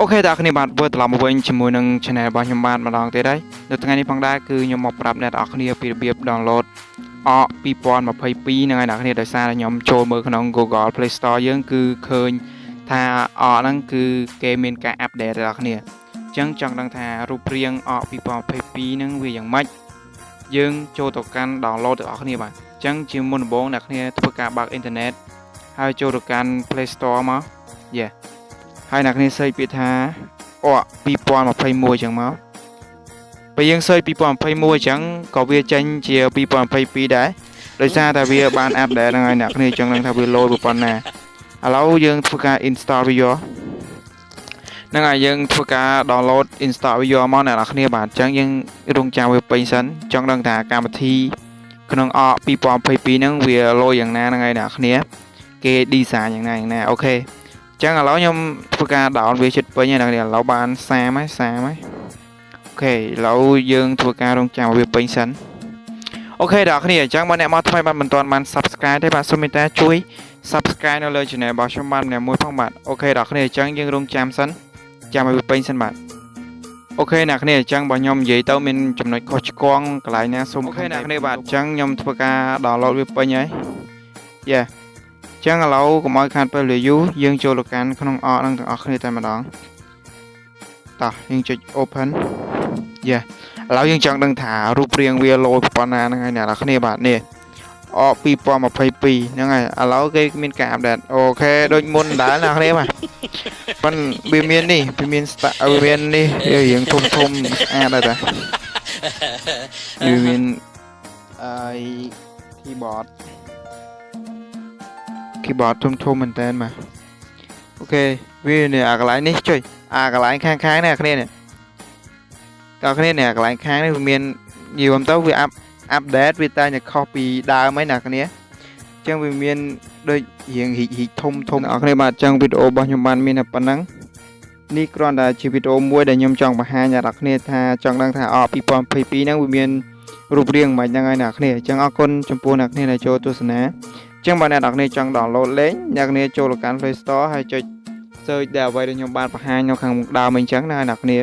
អូខេតាអ្នកគ្នាបាទវិលត្រឡប់មកវិញជាមួយនឹង channel របស់ខ្ញុំបាទម្ដងទៀតហើយនៅថ្ងៃនេះផងដែរគឺខ្ញុំមកប្រាប់អ្នកនរគ្នាពីរបៀប download អក2022ហ្នឹងហើយអ្នកគ្នាដោយសារតែខ្ញុំចូលមើលក្នុង Google Play Store យើងគឺឃើញថាអកហ្នឹងគឺគេមានការ update ដល់អ្នកគ្នាអញ្ចឹងចង់ដឹងថារូបរាងអក2022ហ្នឹងវាយ៉ាងម៉េចយើងចូលទៅកាន់ download ទាំងអស់គ្នាបាទអញ្ចឹងជាមុនដំបូងអ្នកគ្នាធ្វើការបើកអ៊ីនធឺណិតហើយចូលទៅកាន់ Play Store មក Yeah ហើយអ្នកគ្នាសេចពាក្យថាអក2021អញ្ចឹងមកពេលយើងសេច2021អញ្ចឹងក៏វាចេញជា2022ដែរដោយសារតែវាបានអាប់ដេតហ្នឹងហើយអ្នកគ្នាអញ្ចឹងនឹងថាវាលោប្រព័ន្ធណាឥឡូវយើងធ្វើការ install វាយកហ្នឹងហើយយើងធ្វើការ download install វាយកមកអ្នកនរគ្នាបាទអញ្ចឹងយើងរងចាំវាពេញសិនចង់ដឹងថាកម្មវិធីក្នុង app 2022ហ្នឹងវាល្អយ៉ាងណាហ្នឹងហើយអ្នកនរគ្នាគេ design យ៉ាងណាយ៉ាងណា OK ចឹងឥឡូវខ្ញុំធ្វើការ down វាចិត្តពេញហើយអ្នកនាងឥឡូវបាន30ហើយ30ហើយ OK ឥឡូវយើងធ្វើការរង់ចាំឲ្យវាពេញសិន OK ដល់គ្នាអញ្ចឹងបើអ្នកមកថ្មីបាទមិនទាន់បាន subscribe ទេបាទសូមមេត្តាជួយ subscribe នៅលើ channel របស់ខ្ញុំបាទម្នាក់មួយផងបាទ OK ដល់គ្នាអញ្ចឹងយើងរង់ចាំសិនចាំឲ្យវាពេញសិនបាទOK អ្នកគ្នាអញ្ចឹងបើខ្ញុំនិយាយទៅមានចំណុចខុសឆ្គងកន្លែងណាសូម OK អ្នកគ្នាបាទអញ្ចឹងខ្ញុំធ្វើការ download វាពេញហើយ Yeah ចឹងឥឡូវកុំឲ្យខាតពេលវេលាយូរយើងចូលទៅកាន់ក្នុង app ហ្នឹងទាំងអស់គ្នាតែម្ដងតោះយើងចុច open Yeah ឥឡូវយើងចង់ដឹងថារូបរាងវាល្អប្រភេទណាហ្នឹងហើយអ្នកនរគ្នាបាទនេះអក2022ហ្នឹងហើយឥឡូវគេមានការ update OK ដូចមុនដែរអ្នកគ្នាបាទប៉ុន្តែវាមាននេះវាមាន start វាមាននេះវារៀងធំធំស្អាតដែរតាវាមានអឺ keyboard keyboard ធំធំមែនតើបាទអូខេវានេះអាកន្លែងនេះចុយអាកន្លែងខាងខាងនេះអាគ្នានេះតើគ្នានេះអាកន្លែងខាងនេះវាមាននិយាយទៅវាអាប់អាប់ដេតវាតែតែខុសពីដើមហើយណាគ្នាអញ្ចឹងវាមានដូចរៀងហ៊ីកហ៊ីកធំធំអ្នកគ្នាបាទអញ្ចឹងវីដេអូរបស់ខ្ញុំបានមានតែប៉ុណ្ណឹងនេះគ្រាន់តែជាវីដេអូមួយដែលខ្ញុំចង់បង្ហាញដល់អ្នកគ្នាថាចង់ដឹងថាអ2022ហ្នឹងវាមានរូបរាងមិនហ្នឹងហើយអ្នកគ្នាអញ្ចឹងអរគុណចំពោះអ្នកគ្នាដែលចូលទស្សនា ចឹងបើអ្នកនរគ្នាចង់ download លេងអ្នកគ្នាចូលទៅកាន់ Play Store ហើយចុច search ដែលអ្វីដែលខ្ញុំបានបង្ហាញនៅខាងមុខដើមអញ្ចឹងណាអ្នកគ្នា